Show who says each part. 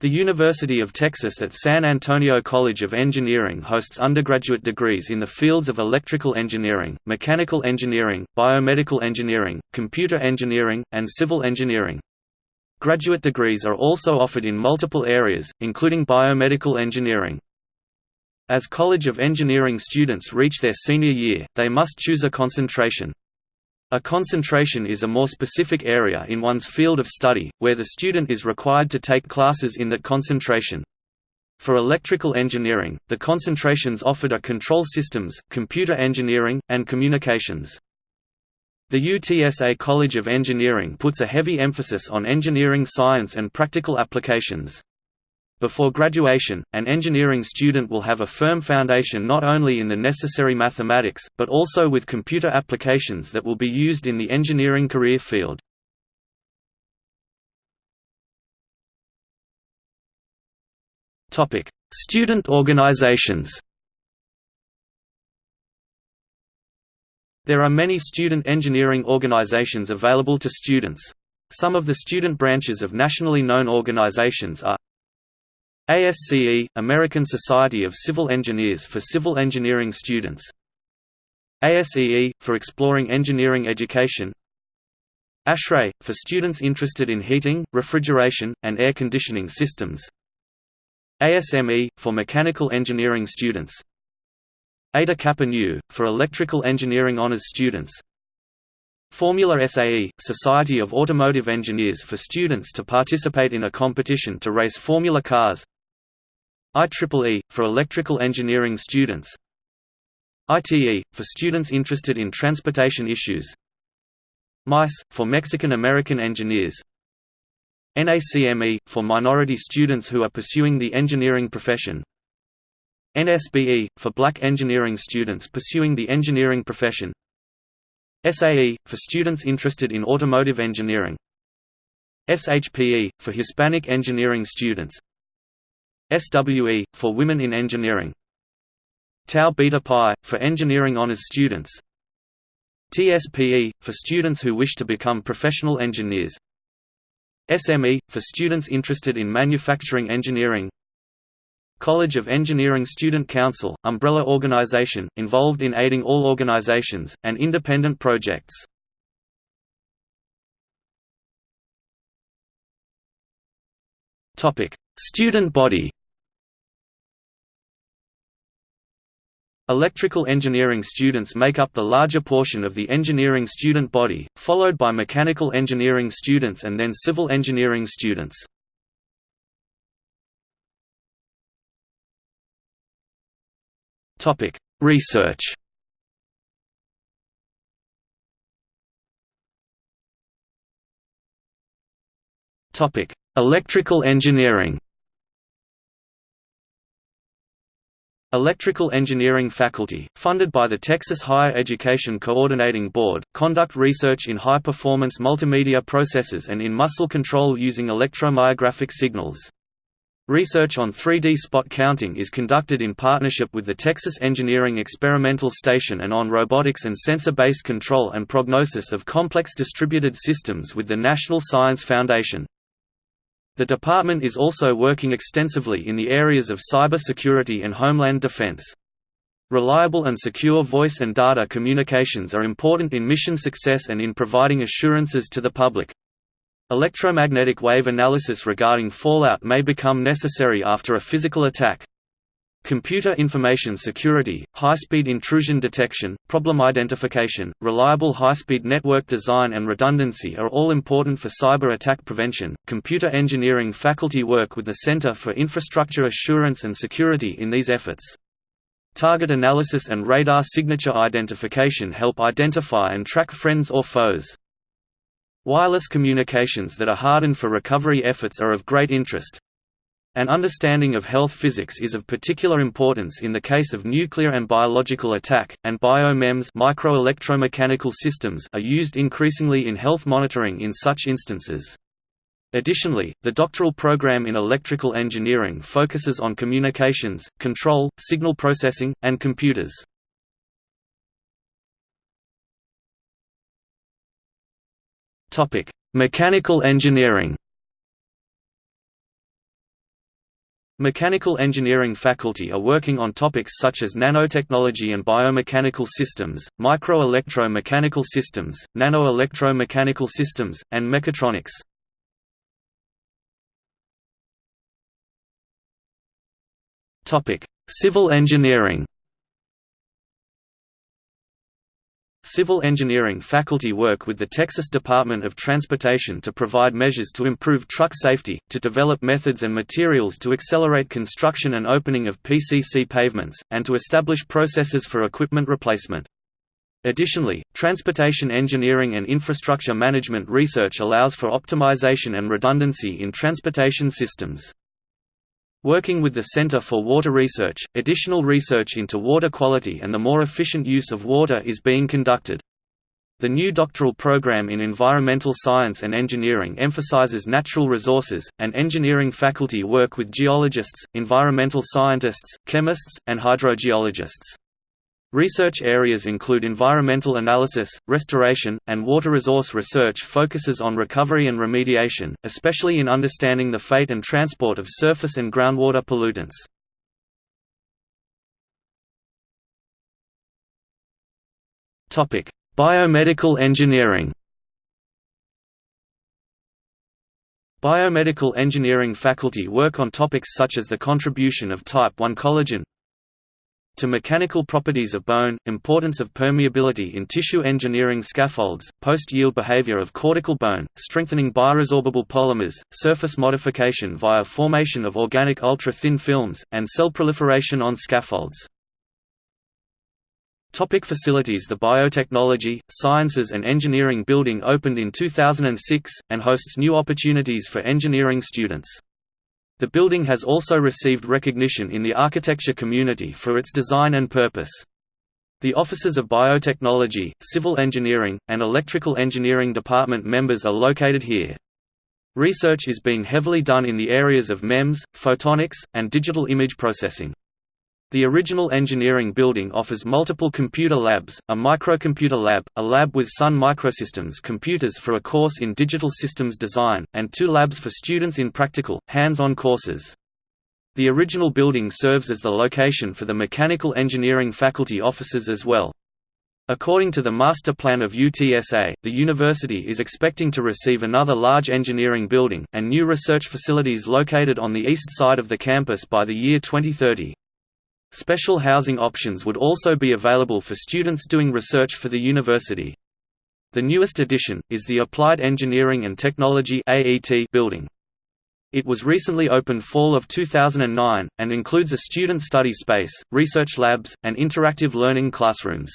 Speaker 1: The University of Texas at San Antonio College of Engineering hosts undergraduate degrees in the fields of electrical engineering, mechanical engineering, biomedical engineering, computer engineering, and civil engineering. Graduate degrees are also offered in multiple areas, including biomedical engineering. As College of Engineering students reach their senior year, they must choose a concentration. A concentration is a more specific area in one's field of study, where the student is required to take classes in that concentration. For electrical engineering, the concentrations offered are control systems, computer engineering, and communications. The UTSA College of Engineering puts a heavy emphasis on engineering science and practical applications. Before graduation, an engineering student will have a firm foundation not only in the necessary mathematics, but also with computer applications that will be used in the engineering career field. Student organizations There are many student engineering organizations available to students. Some of the student branches of nationally known organizations are ASCE – American Society of Civil Engineers for civil engineering students. ASEE – for exploring engineering education. ASHRAE – for students interested in heating, refrigeration, and air conditioning systems. ASME – for mechanical engineering students. Eta Kappa Nu – for electrical engineering honors students. Formula SAE – Society of Automotive Engineers for students to participate in a competition to race formula cars IEEE, for electrical engineering students. ITE, for students interested in transportation issues. MICE, for Mexican-American engineers. NACME, for minority students who are pursuing the engineering profession. NSBE, for black engineering students pursuing the engineering profession. SAE, for students interested in automotive engineering. SHPE, for Hispanic engineering students SWE, for Women in Engineering. Tau Beta Pi, for engineering honors students. TSPE, for students who wish to become professional engineers. SME, for students interested in manufacturing engineering. College of Engineering Student Council, umbrella organization, involved in aiding all organizations, and independent projects. Student body Electrical engineering students make up the larger portion of the engineering student body, followed by mechanical engineering students and then civil engineering students. Research Electrical engineering Electrical Engineering faculty, funded by the Texas Higher Education Coordinating Board, conduct research in high-performance multimedia processors and in muscle control using electromyographic signals. Research on 3D spot counting is conducted in partnership with the Texas Engineering Experimental Station and on robotics and sensor-based control and prognosis of complex distributed systems with the National Science Foundation. The department is also working extensively in the areas of cyber security and homeland defense. Reliable and secure voice and data communications are important in mission success and in providing assurances to the public. Electromagnetic wave analysis regarding fallout may become necessary after a physical attack. Computer information security, high-speed intrusion detection, problem identification, reliable high-speed network design and redundancy are all important for cyber attack prevention. Computer engineering faculty work with the Center for Infrastructure Assurance and Security in these efforts. Target analysis and radar signature identification help identify and track friends or foes. Wireless communications that are hardened for recovery efforts are of great interest, an understanding of health physics is of particular importance in the case of nuclear and biological attack, and biomems microelectromechanical systems are used increasingly in health monitoring in such instances. Additionally, the doctoral program in electrical engineering focuses on communications, control, signal processing, and computers. Mechanical engineering Mechanical engineering faculty are working on topics such as nanotechnology and biomechanical systems, micro-electro-mechanical systems, nano-electro-mechanical systems, and mechatronics. Civil engineering Civil engineering faculty work with the Texas Department of Transportation to provide measures to improve truck safety, to develop methods and materials to accelerate construction and opening of PCC pavements, and to establish processes for equipment replacement. Additionally, transportation engineering and infrastructure management research allows for optimization and redundancy in transportation systems. Working with the Center for Water Research, additional research into water quality and the more efficient use of water is being conducted. The new doctoral program in environmental science and engineering emphasizes natural resources, and engineering faculty work with geologists, environmental scientists, chemists, and hydrogeologists. Research areas include environmental analysis, restoration, and water resource research focuses on recovery and remediation, especially in understanding the fate and transport of surface and groundwater pollutants. Biomedical engineering Biomedical engineering faculty work on topics such as the contribution of type I collagen, to mechanical properties of bone, importance of permeability in tissue engineering scaffolds, post-yield behavior of cortical bone, strengthening bioresorbable polymers, surface modification via formation of organic ultra-thin films, and cell proliferation on scaffolds. Topic facilities The Biotechnology, Sciences and Engineering Building opened in 2006, and hosts new opportunities for engineering students. The building has also received recognition in the architecture community for its design and purpose. The offices of biotechnology, civil engineering, and electrical engineering department members are located here. Research is being heavily done in the areas of MEMS, photonics, and digital image processing. The original engineering building offers multiple computer labs, a microcomputer lab, a lab with Sun Microsystems computers for a course in digital systems design, and two labs for students in practical, hands-on courses. The original building serves as the location for the mechanical engineering faculty offices as well. According to the master plan of UTSA, the university is expecting to receive another large engineering building, and new research facilities located on the east side of the campus by the year 2030. Special housing options would also be available for students doing research for the university. The newest addition, is the Applied Engineering and Technology building. It was recently opened fall of 2009, and includes a student study space, research labs, and interactive learning classrooms.